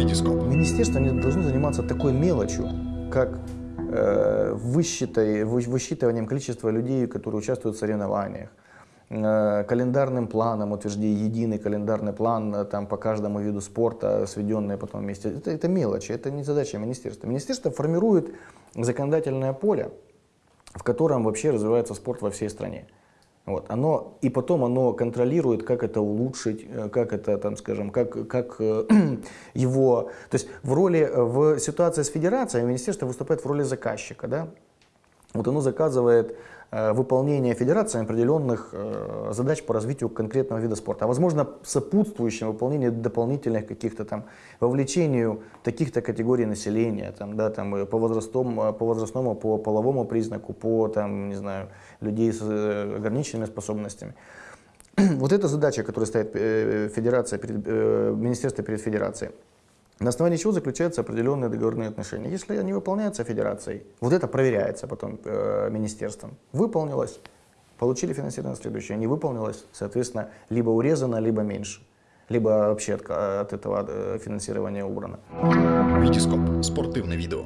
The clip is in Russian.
Витископ. Министерство не должно заниматься такой мелочью, как э, высчитыванием количества людей, которые участвуют в соревнованиях, э, календарным планом, утверждение единый календарный план э, там, по каждому виду спорта, сведенные потом вместе. Это, это мелочи, это не задача министерства. Министерство формирует законодательное поле, в котором вообще развивается спорт во всей стране. Вот, оно, и потом оно контролирует, как это улучшить, э, как это, там, скажем, как, как э, его... То есть в роли, э, в ситуации с федерацией министерство выступает в роли заказчика, да? Вот оно заказывает э, выполнение федерацией определенных э, задач по развитию конкретного вида спорта, а возможно сопутствующим выполнению дополнительных каких-то там вовлечению таких-то категорий населения, там, да, там, э, по, возрастом, по возрастному, по половому признаку, по там, не знаю, людей с ограниченными способностями. Вот эта задача, которая стоит э, федерация перед, министерство перед федерацией. На основании чего заключаются определенные договорные отношения. Если они выполняются федерацией, вот это проверяется потом э, министерством. Выполнилось, получили финансирование на следующее. Не выполнилось, соответственно, либо урезано, либо меньше. Либо вообще от, от этого э, финансирования убрано. Витископ. Спортивне відео.